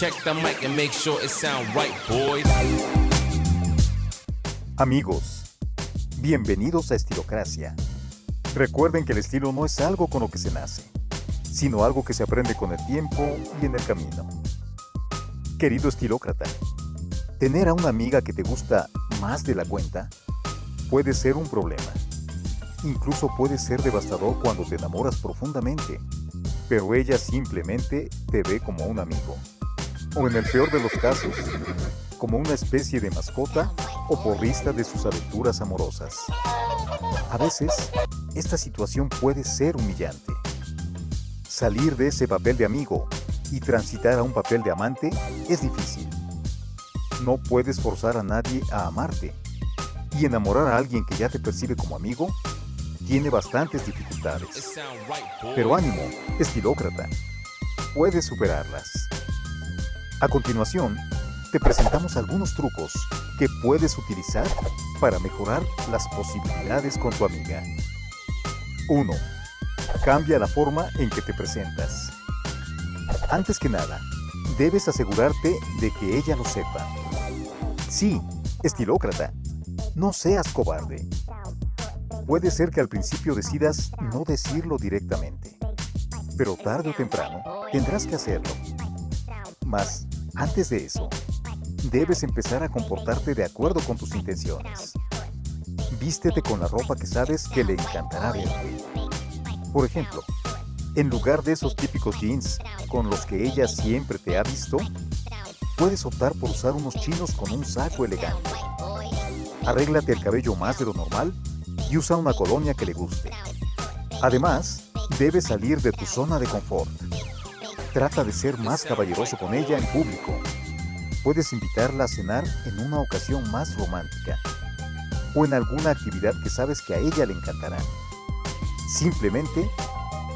Check the mic and make sure it sound right, boys. Amigos, bienvenidos a Estilocracia. Recuerden que el estilo no es algo con lo que se nace, sino algo que se aprende con el tiempo y en el camino. Querido estilócrata, tener a una amiga que te gusta más de la cuenta puede ser un problema. Incluso puede ser devastador cuando te enamoras profundamente, pero ella simplemente te ve como un amigo. O en el peor de los casos, como una especie de mascota o porrista de sus aventuras amorosas. A veces, esta situación puede ser humillante. Salir de ese papel de amigo y transitar a un papel de amante es difícil. No puedes forzar a nadie a amarte. Y enamorar a alguien que ya te percibe como amigo tiene bastantes dificultades. Pero ánimo, estilócrata. Puedes superarlas. A continuación, te presentamos algunos trucos que puedes utilizar para mejorar las posibilidades con tu amiga. 1. Cambia la forma en que te presentas. Antes que nada, debes asegurarte de que ella lo sepa. Sí, estilócrata, no seas cobarde. Puede ser que al principio decidas no decirlo directamente, pero tarde o temprano tendrás que hacerlo. Mas, antes de eso, debes empezar a comportarte de acuerdo con tus intenciones. Vístete con la ropa que sabes que le encantará verte. Por ejemplo, en lugar de esos típicos jeans con los que ella siempre te ha visto, puedes optar por usar unos chinos con un saco elegante. Arréglate el cabello más de lo normal y usa una colonia que le guste. Además, debes salir de tu zona de confort. Trata de ser más caballeroso con ella en público. Puedes invitarla a cenar en una ocasión más romántica o en alguna actividad que sabes que a ella le encantará. Simplemente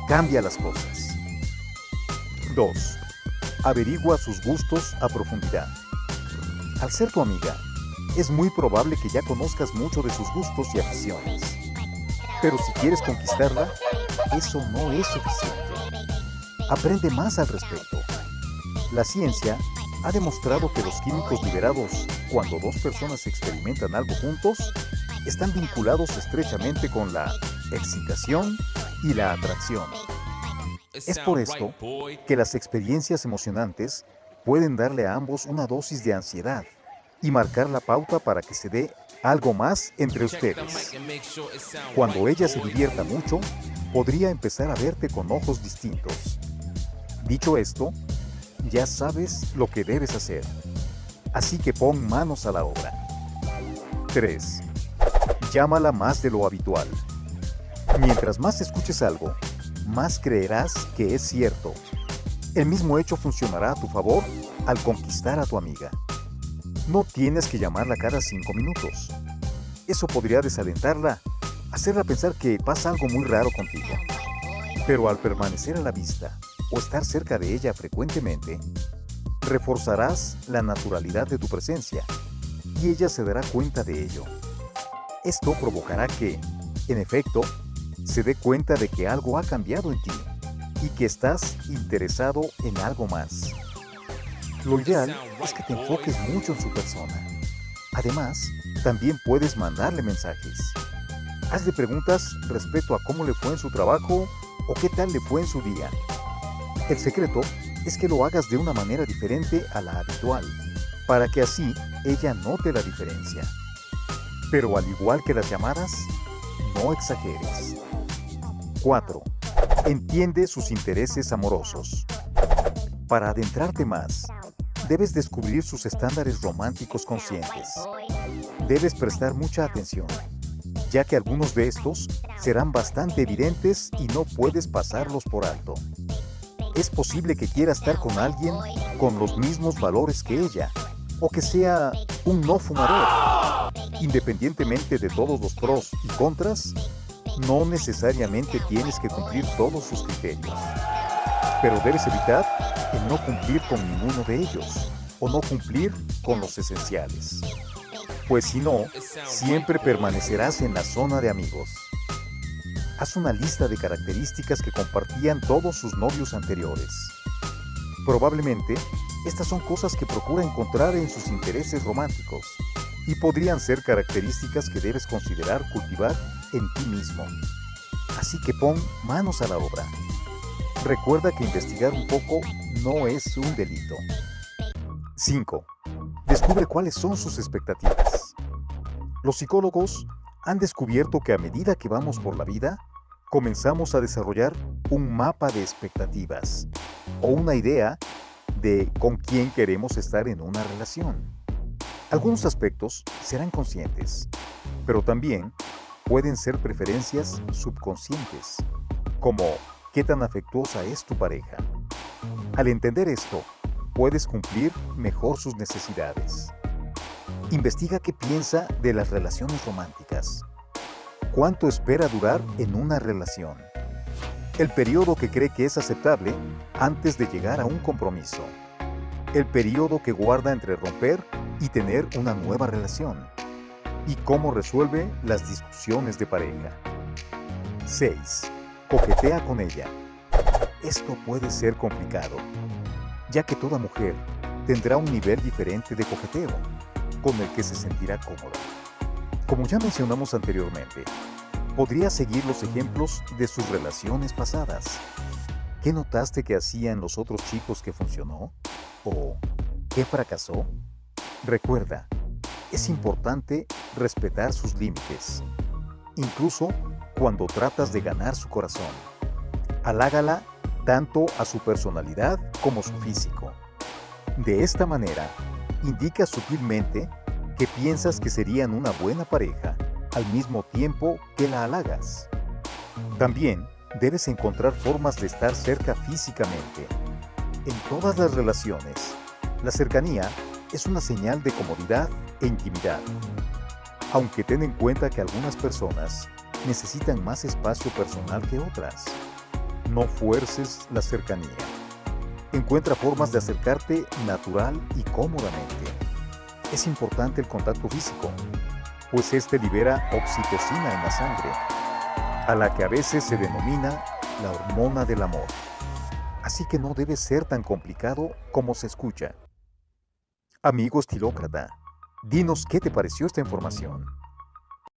cambia las cosas. 2. Averigua sus gustos a profundidad. Al ser tu amiga, es muy probable que ya conozcas mucho de sus gustos y aficiones. Pero si quieres conquistarla, eso no es suficiente. Aprende más al respecto. La ciencia ha demostrado que los químicos liberados cuando dos personas experimentan algo juntos están vinculados estrechamente con la excitación y la atracción. Es por esto que las experiencias emocionantes pueden darle a ambos una dosis de ansiedad y marcar la pauta para que se dé algo más entre ustedes. Cuando ella se divierta mucho, podría empezar a verte con ojos distintos. Dicho esto, ya sabes lo que debes hacer. Así que pon manos a la obra. 3. Llámala más de lo habitual. Mientras más escuches algo, más creerás que es cierto. El mismo hecho funcionará a tu favor al conquistar a tu amiga. No tienes que llamarla cada cinco minutos. Eso podría desalentarla, hacerla pensar que pasa algo muy raro contigo. Pero al permanecer a la vista, o estar cerca de ella frecuentemente, reforzarás la naturalidad de tu presencia y ella se dará cuenta de ello. Esto provocará que, en efecto, se dé cuenta de que algo ha cambiado en ti y que estás interesado en algo más. Lo ideal es que te enfoques mucho en su persona. Además, también puedes mandarle mensajes. Hazle preguntas respecto a cómo le fue en su trabajo o qué tal le fue en su día. El secreto es que lo hagas de una manera diferente a la habitual, para que así ella note la diferencia. Pero al igual que las llamadas, no exageres. 4. Entiende sus intereses amorosos. Para adentrarte más, debes descubrir sus estándares románticos conscientes. Debes prestar mucha atención, ya que algunos de estos serán bastante evidentes y no puedes pasarlos por alto es posible que quiera estar con alguien con los mismos valores que ella, o que sea un no fumador. Independientemente de todos los pros y contras, no necesariamente tienes que cumplir todos sus criterios. Pero debes evitar el no cumplir con ninguno de ellos, o no cumplir con los esenciales. Pues si no, siempre permanecerás en la zona de amigos. Haz una lista de características que compartían todos sus novios anteriores. Probablemente Estas son cosas que procura encontrar en sus intereses románticos y podrían ser características que debes considerar cultivar en ti mismo. Así que pon manos a la obra. Recuerda que investigar un poco no es un delito. 5. Descubre cuáles son sus expectativas. Los psicólogos han descubierto que a medida que vamos por la vida, comenzamos a desarrollar un mapa de expectativas o una idea de con quién queremos estar en una relación. Algunos aspectos serán conscientes, pero también pueden ser preferencias subconscientes, como qué tan afectuosa es tu pareja. Al entender esto, puedes cumplir mejor sus necesidades. Investiga qué piensa de las relaciones románticas. ¿Cuánto espera durar en una relación? El periodo que cree que es aceptable antes de llegar a un compromiso. El periodo que guarda entre romper y tener una nueva relación. Y cómo resuelve las discusiones de pareja. 6. Coquetea con ella. Esto puede ser complicado, ya que toda mujer tendrá un nivel diferente de coqueteo con el que se sentirá cómoda. Como ya mencionamos anteriormente, podría seguir los ejemplos de sus relaciones pasadas. ¿Qué notaste que hacían los otros chicos que funcionó? ¿O qué fracasó? Recuerda, es importante respetar sus límites, incluso cuando tratas de ganar su corazón. Halágala tanto a su personalidad como su físico. De esta manera, indica sutilmente que piensas que serían una buena pareja al mismo tiempo que la halagas. También debes encontrar formas de estar cerca físicamente. En todas las relaciones, la cercanía es una señal de comodidad e intimidad. Aunque ten en cuenta que algunas personas necesitan más espacio personal que otras. No fuerces la cercanía. Encuentra formas de acercarte natural y cómodamente. Es importante el contacto físico, pues este libera oxitocina en la sangre, a la que a veces se denomina la hormona del amor. Así que no debe ser tan complicado como se escucha. Amigo estilócrata, dinos qué te pareció esta información.